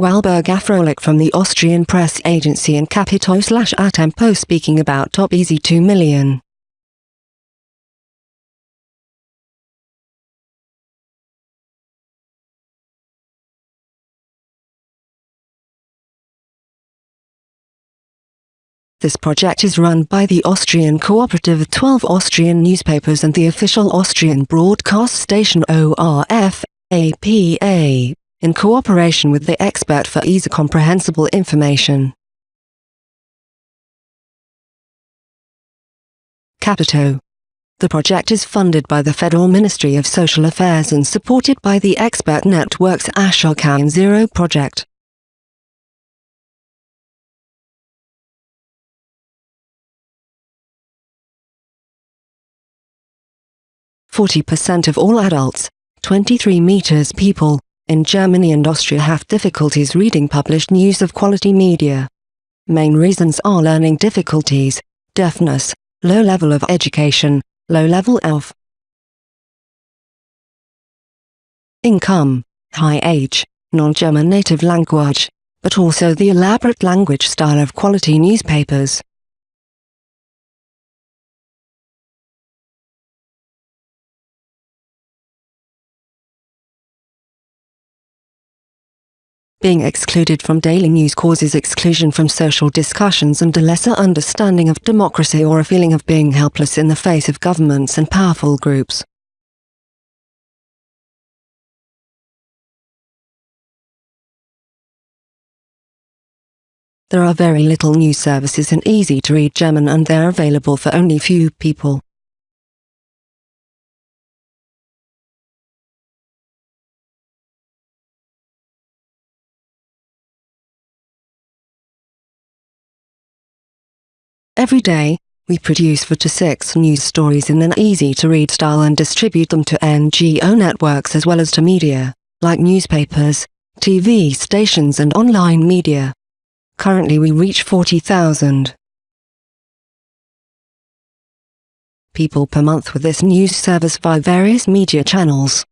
Walburg Afrolik from the Austrian press agency and Capito slash Atempo speaking about Top Easy 2 million. This project is run by the Austrian cooperative of 12 Austrian newspapers and the official Austrian broadcast station ORF, APA, in cooperation with the expert for easy comprehensible information. Capito. The project is funded by the Federal Ministry of Social Affairs and supported by the expert network's Ashokam Zero project. 40% of all adults, 23 meters people, in Germany and Austria have difficulties reading published news of quality media. Main reasons are learning difficulties, deafness, low level of education, low level of income, high age, non-German native language, but also the elaborate language style of quality newspapers. Being excluded from daily news causes exclusion from social discussions and a lesser understanding of democracy or a feeling of being helpless in the face of governments and powerful groups. There are very little news services in easy-to-read German and they're available for only few people. Every day, we produce 4 to 6 news stories in an easy-to-read style and distribute them to NGO networks as well as to media, like newspapers, TV stations and online media. Currently we reach 40,000 people per month with this news service via various media channels.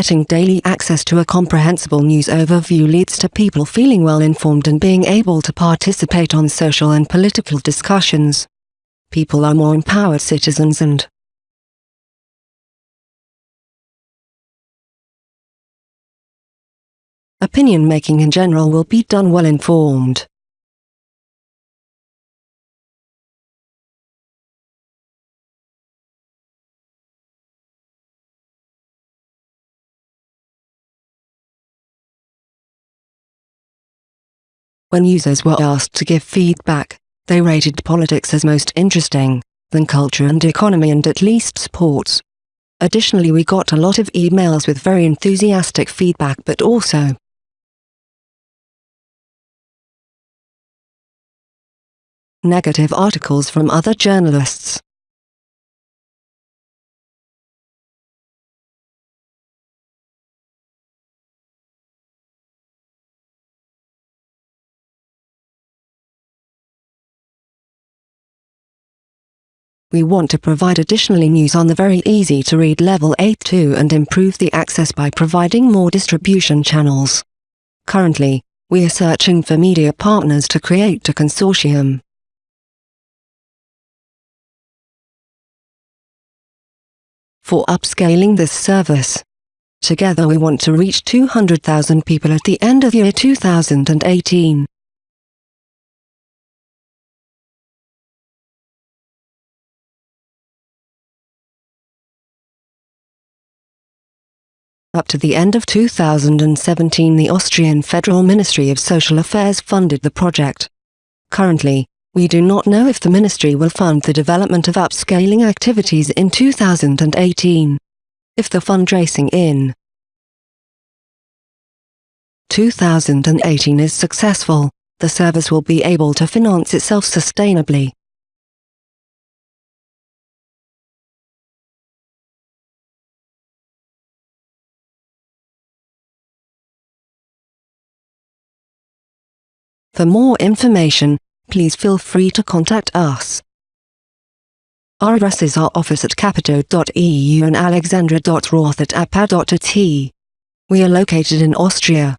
Getting daily access to a comprehensible news overview leads to people feeling well informed and being able to participate on social and political discussions. People are more empowered citizens and opinion making in general will be done well informed. When users were asked to give feedback, they rated politics as most interesting, then culture and economy and at least sports. Additionally we got a lot of emails with very enthusiastic feedback but also negative articles from other journalists. We want to provide additionally news on the very easy to read level eight 8.2 and improve the access by providing more distribution channels. Currently, we are searching for media partners to create a consortium. For upscaling this service. Together we want to reach 200,000 people at the end of year 2018. Up to the end of 2017 the Austrian Federal Ministry of Social Affairs funded the project. Currently, we do not know if the ministry will fund the development of upscaling activities in 2018. If the fundraising in 2018 is successful, the service will be able to finance itself sustainably. For more information, please feel free to contact us. Our addresses are office at capito.eu and alexandra.roth at apa.at. We are located in Austria.